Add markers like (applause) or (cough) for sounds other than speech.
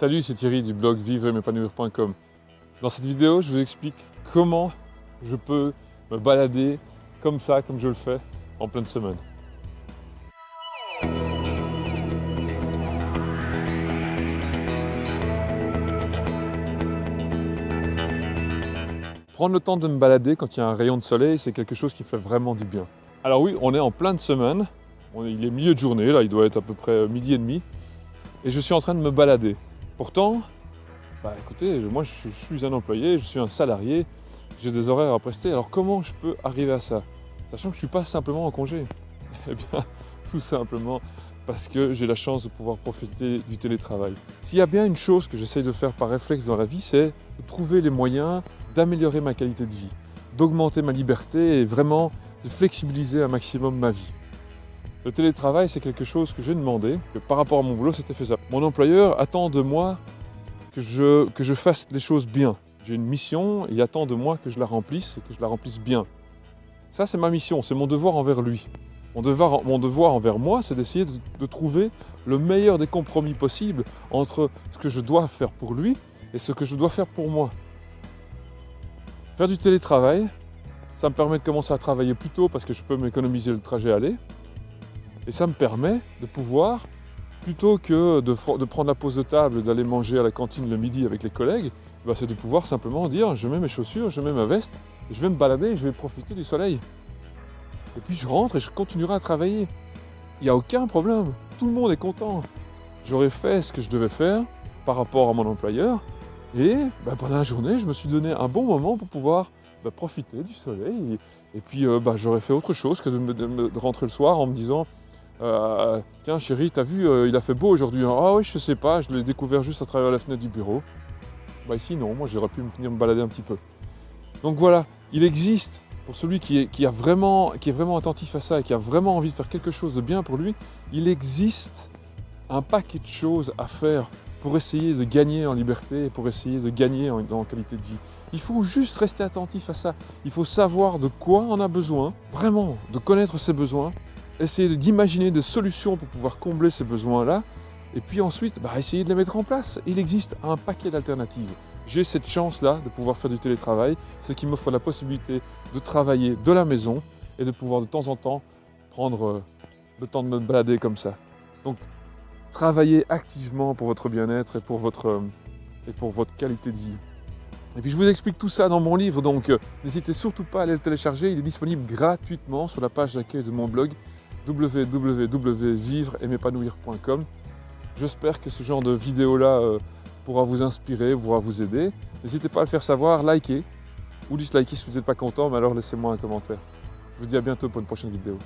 Salut, c'est Thierry du blog vivre-m'épanouir.com. Dans cette vidéo, je vous explique comment je peux me balader comme ça, comme je le fais en pleine semaine. Prendre le temps de me balader quand il y a un rayon de soleil, c'est quelque chose qui fait vraiment du bien. Alors oui, on est en pleine semaine, il est milieu de journée, là il doit être à peu près midi et demi, et je suis en train de me balader. Pourtant, bah écoutez, moi je suis un employé, je suis un salarié, j'ai des horaires à prester, alors comment je peux arriver à ça? Sachant que je ne suis pas simplement en congé. (laughs) Eh bien, tout simplement parce que j'ai la chance de pouvoir profiter du télétravail. S'il y a bien une chose que j'essaye de faire par réflexe dans la vie, c'est de trouver les moyens d'améliorer ma qualité de vie, d'augmenter ma liberté et vraiment de flexibiliser un maximum ma vie. Le télétravail, c'est quelque chose que j'ai demandé, que par rapport à mon boulot, c'était faisable. Mon employeur attend de moi que je, que je fasse les choses bien. J'ai une mission, il attend de moi que je la remplisse et que je la remplisse bien. Ça, c'est ma mission, c'est mon devoir envers lui. Mon devoir, mon devoir envers moi, c'est d'essayer de, de trouver le meilleur des compromis possibles entre ce que je dois faire pour lui et ce que je dois faire pour moi. Faire du télétravail, ça me permet de commencer à travailler plus tôt parce que je peux m'économiser le trajet aller. Et ça me permet de pouvoir, plutôt que de, prendre la pause de table d'aller manger à la cantine le midi avec les collègues, bah, c'est de pouvoir simplement dire je mets mes chaussures, je mets ma veste, je vais me balader je vais profiter du soleil. Et puis je rentre et je continuerai à travailler. Il n'y a aucun problème, tout le monde est content. J'aurais fait ce que je devais faire par rapport à mon employeur, et bah, pendant la journée, je me suis donné un bon moment pour pouvoir bah, profiter du soleil. Et, puis euh, j'aurais fait autre chose que de, rentrer le soir en me disant euh, Tiens chérie, t'as vu, euh, il a fait beau aujourd'hui. Hein. Ah oui, je sais pas, je l'ai découvert juste à travers la fenêtre du bureau. Bah ici non, moi j'aurais pu venir me balader un petit peu. Donc voilà, il existe, pour celui qui est, qui, a vraiment, qui est vraiment attentif à ça et qui a vraiment envie de faire quelque chose de bien pour lui, il existe un paquet de choses à faire pour essayer de gagner en liberté pour essayer de gagner en, qualité de vie. Il faut juste rester attentif à ça. Il faut savoir de quoi on a besoin, vraiment, de connaître ses besoins, essayer d'imaginer des solutions pour pouvoir combler ces besoins-là, et puis ensuite, bah, essayer de les mettre en place. Il existe un paquet d'alternatives. J'ai cette chance-là de pouvoir faire du télétravail, ce qui m'offre la possibilité de travailler de la maison et de pouvoir de temps en temps prendre euh, le temps de me balader comme ça. Donc Travaillez activement pour votre bien-être et, pour votre, euh, et pour votre qualité de vie. Et puis je vous explique tout ça dans mon livre, donc euh, n'hésitez surtout pas à aller le télécharger. Il est disponible gratuitement sur la page d'accueil de mon blog www.vivre-et-m'épanouir.com. J'espère que ce genre de vidéo-là euh, pourra vous inspirer, pourra vous aider. N'hésitez pas à le faire savoir, likez ou dislikez si vous n'êtes pas content, mais alors laissez-moi un commentaire. Je vous dis à bientôt pour une prochaine vidéo.